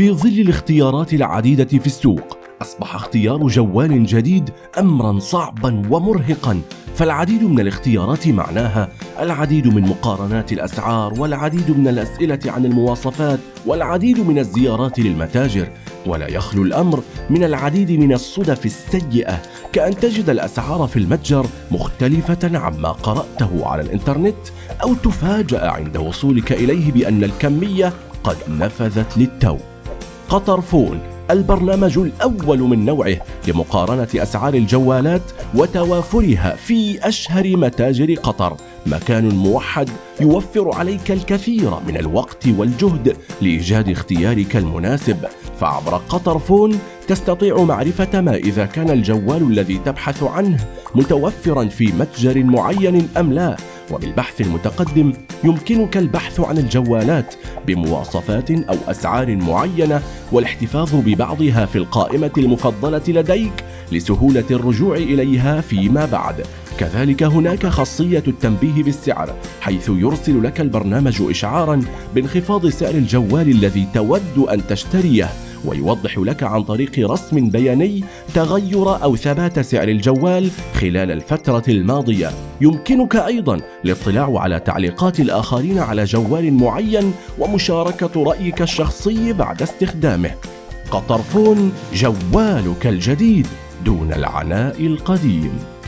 في ظل الاختيارات العديدة في السوق أصبح اختيار جوال جديد أمرا صعبا ومرهقا فالعديد من الاختيارات معناها العديد من مقارنات الأسعار والعديد من الأسئلة عن المواصفات والعديد من الزيارات للمتاجر ولا يخلو الأمر من العديد من الصدف السيئة كأن تجد الأسعار في المتجر مختلفة عما قرأته على الإنترنت أو تفاجأ عند وصولك إليه بأن الكمية قد نفذت للتو. قطر فون البرنامج الأول من نوعه لمقارنة أسعار الجوالات وتوافرها في أشهر متاجر قطر. مكان موحد يوفر عليك الكثير من الوقت والجهد لإيجاد اختيارك المناسب. فعبر قطر فون تستطيع معرفة ما إذا كان الجوال الذي تبحث عنه متوفرا في متجر معين أم لا وبالبحث المتقدم يمكنك البحث عن الجوالات بمواصفات أو أسعار معينة والاحتفاظ ببعضها في القائمة المفضلة لديك لسهولة الرجوع إليها فيما بعد. كذلك هناك خاصية التنبيه بالسعر حيث يرسل لك البرنامج إشعارا بانخفاض سعر الجوال الذي تود أن تشتريه. ويوضح لك عن طريق رسم بياني تغير أو ثبات سعر الجوال خلال الفترة الماضية. يمكنك أيضا الاطلاع على تعليقات الآخرين على جوال معين ومشاركة رأيك الشخصي بعد استخدامه. قطرفون جوالك الجديد دون العناء القديم.